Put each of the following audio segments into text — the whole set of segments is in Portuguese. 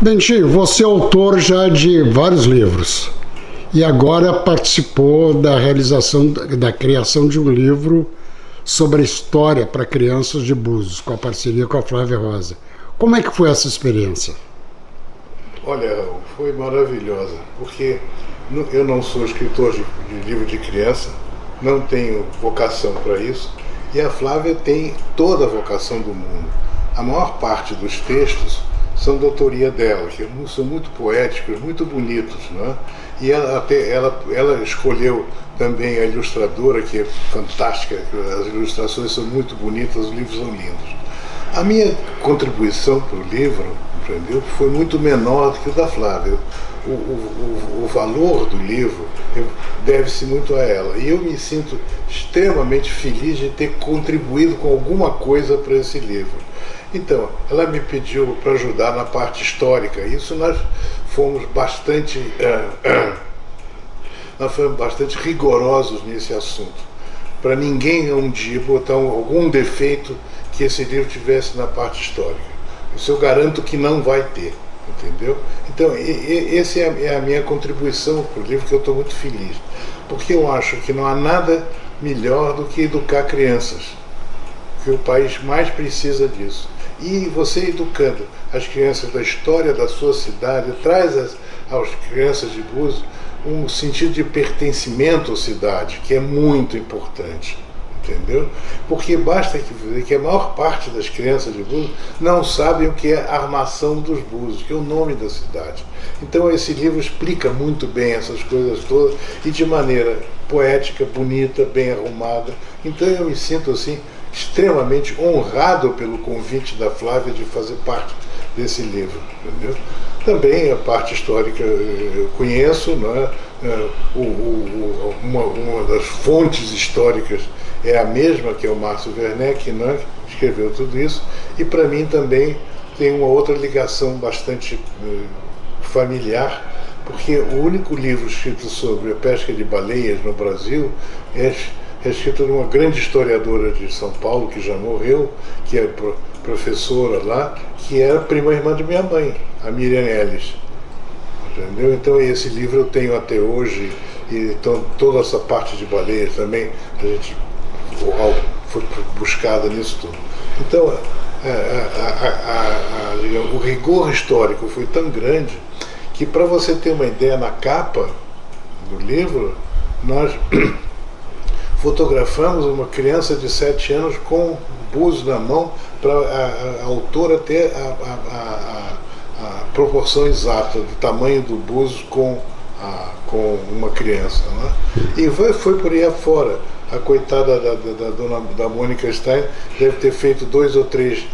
Dentinho, você é autor já de vários livros e agora participou da realização, da criação de um livro sobre a história para crianças de Búzios, com a parceria com a Flávia Rosa. Como é que foi essa experiência? Olha, foi maravilhosa, porque eu não sou escritor de, de livro de criança, não tenho vocação para isso, e a Flávia tem toda a vocação do mundo. A maior parte dos textos são da autoria dela, que são muito poéticos, muito bonitos. Não é? E ela, até, ela, ela escolheu também a ilustradora, que é fantástica, as ilustrações são muito bonitas, os livros são lindos. A minha contribuição para o livro entendeu, foi muito menor do que o da Flávia. O, o, o valor do livro deve-se muito a ela. E eu me sinto extremamente feliz de ter contribuído com alguma coisa para esse livro. Então, ela me pediu para ajudar na parte histórica. Isso nós fomos bastante, uh, uh, nós fomos bastante rigorosos nesse assunto. Para ninguém um dia botar algum defeito que esse livro tivesse na parte histórica. Isso eu garanto que não vai ter, entendeu? Então, essa é a minha contribuição para o livro, que eu estou muito feliz. Porque eu acho que não há nada melhor do que educar crianças. Que o país mais precisa disso. E você educando as crianças da história da sua cidade, traz às crianças de Búzios um sentido de pertencimento à cidade, que é muito importante. Entendeu? Porque basta que, que a maior parte das crianças de Búzios não sabem o que é armação dos Búzios, que é o nome da cidade. Então esse livro explica muito bem essas coisas todas e de maneira poética, bonita, bem arrumada. Então eu me sinto assim extremamente honrado pelo convite da Flávia de fazer parte desse livro. Entendeu? Também a parte histórica eu conheço, não é? é o, o, uma, uma, das fontes históricas é a mesma que é o Márcio Werneck, não é? que escreveu tudo isso, e para mim também tem uma outra ligação bastante eh, familiar, porque o único livro escrito sobre a pesca de baleias no Brasil é é escrita de uma grande historiadora de São Paulo, que já morreu, que é professora lá, que era prima irmã de minha mãe, a Miriam Ellis. Entendeu? Então esse livro eu tenho até hoje, e então, toda essa parte de baleias também, a gente foi buscada nisso tudo. Então, a, a, a, o rigor histórico foi tão grande que, para você ter uma ideia, na capa do livro, nós fotografamos uma criança de 7 anos com o buzo na mão para a, a, autora ter a, a, proporção exata do tamanho do buzo com, com uma criança. Né? E foi, foi por aí afora. A coitada da, da, da, dona, da Mônica Stein deve ter feito dois ou três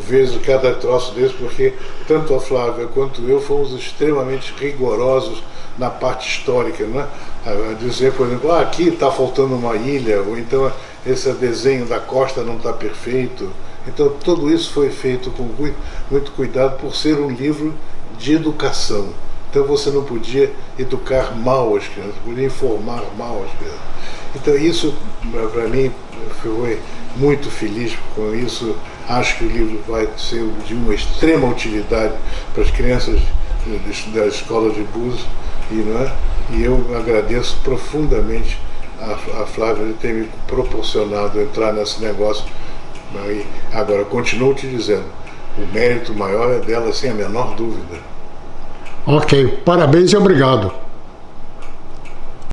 vezes cada troço desse, porque tanto a Flávia quanto eu fomos extremamente rigorosos na parte histórica, né? A dizer, por exemplo, ah, aqui está faltando uma ilha, ou então esse desenho da costa não está perfeito. Então tudo isso foi feito com muito cuidado por ser um livro de educação. Então você não podia educar mal as crianças, podia informar mal as crianças. Então isso, para mim, foi muito feliz com isso. Acho que o livro vai ser de uma extrema utilidade para as crianças da escola de Búzios e, não é? e eu agradeço profundamente a, a Flávia de ter me proporcionado entrar nesse negócio. E agora, continuo te dizendo, o mérito maior é dela, sem a menor dúvida. Ok, parabéns e obrigado.